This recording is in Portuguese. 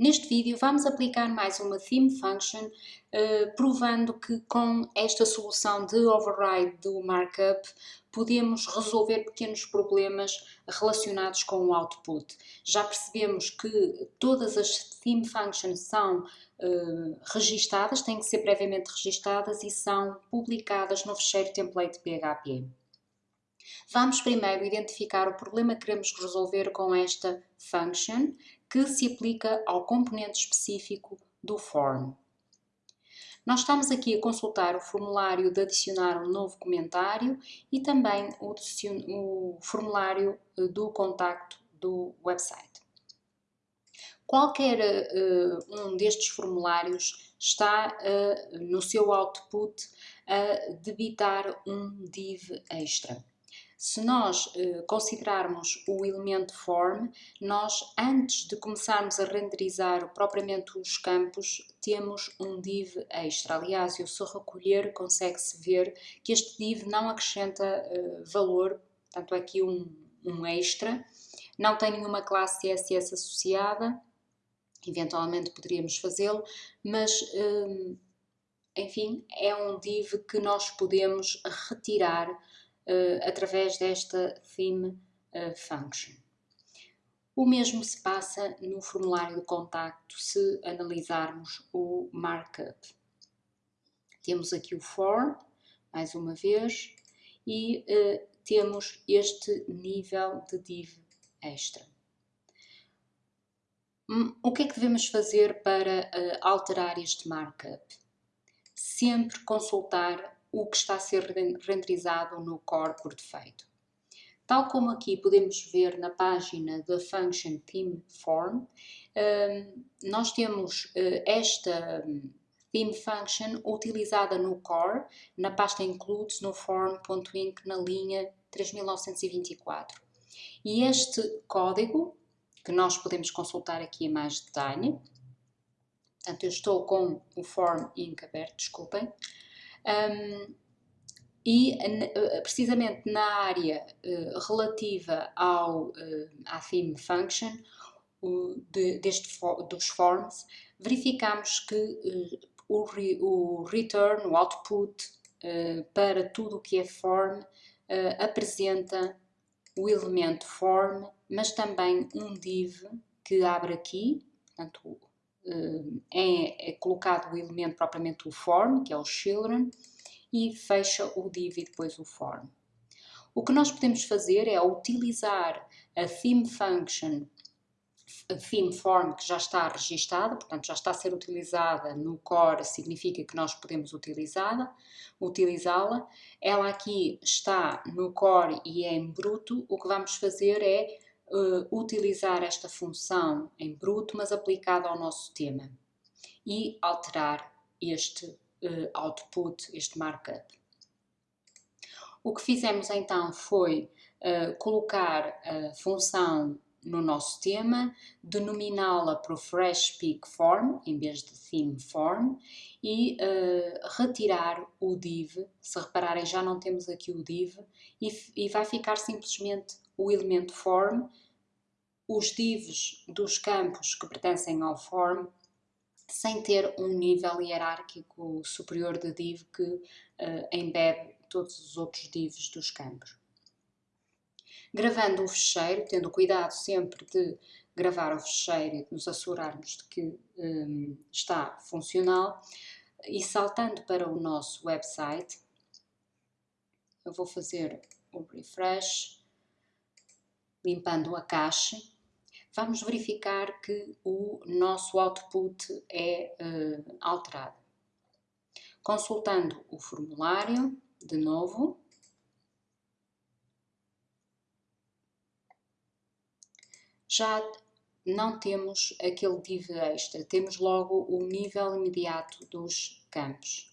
Neste vídeo vamos aplicar mais uma theme function, uh, provando que com esta solução de override do markup podemos resolver pequenos problemas relacionados com o output. Já percebemos que todas as theme functions são uh, registadas, têm que ser previamente registadas e são publicadas no fecheiro template PHP. Vamos primeiro identificar o problema que queremos resolver com esta function, que se aplica ao componente específico do form. Nós estamos aqui a consultar o formulário de adicionar um novo comentário e também o, o formulário eh, do contacto do website. Qualquer uh, um destes formulários está uh, no seu output a debitar um div extra. Se nós eh, considerarmos o elemento form, nós antes de começarmos a renderizar propriamente os campos, temos um div extra. Aliás, eu se recolher, consegue-se ver que este div não acrescenta eh, valor, portanto aqui um, um extra, não tem nenhuma classe CSS associada, eventualmente poderíamos fazê-lo, mas eh, enfim, é um div que nós podemos retirar uh, através desta theme uh, function. O mesmo se passa no formulário de contacto se analisarmos o markup. Temos aqui o for, mais uma vez, e uh, temos este nível de div extra. Hum, o que é que devemos fazer para uh, alterar este markup? Sempre consultar o que está a ser renderizado no core por defeito. Tal como aqui podemos ver na página da Function Theme Form, hum, nós temos eh, esta theme function utilizada no core, na pasta includes no form.inc na linha 3924. E este código, que nós podemos consultar aqui em mais detalhe, portanto eu estou com o form inc aberto, desculpem, um, e eh, precisamente na área uh, relativa ao, uh, à theme function de, deste, dos forms, verificamos que o, re, o, return, o output para tudo o que é form apresenta o elemento form, mas também um div que abre aqui, portanto é, é colocado o elemento propriamente o form, que é o children, e fecha o div e depois o form. O que nós podemos fazer é utilizar a theme function, a theme form que já está registada, portanto já está a ser utilizada no core, significa que nós podemos utilizá-la. Utilizá-la. Ela aqui está no core e é em bruto. O que vamos fazer é uh, utilizar esta função em bruto, mas aplicada ao nosso tema e alterar este uh, output, este markup. O que fizemos então foi uh, colocar a função no nosso tema, denominá-la para o Fresh Peak Form, em vez de Theme Form, e uh, retirar o div. Se repararem, já não temos aqui o div, e, e vai ficar simplesmente o elemento form, os divs dos campos que pertencem ao form, sem ter um nível hierárquico superior de div que uh, embebe todos os outros divs dos campos. Gravando o fecheiro, tendo cuidado sempre de gravar o fecheiro e de nos assegurarmos de que um, está funcional, e saltando para o nosso website, eu vou fazer o refresh, limpando a caixa, vamos verificar que o nosso output é uh, alterado. Consultando o formulário, de novo, já não temos aquele div extra, temos logo o nível imediato dos campos.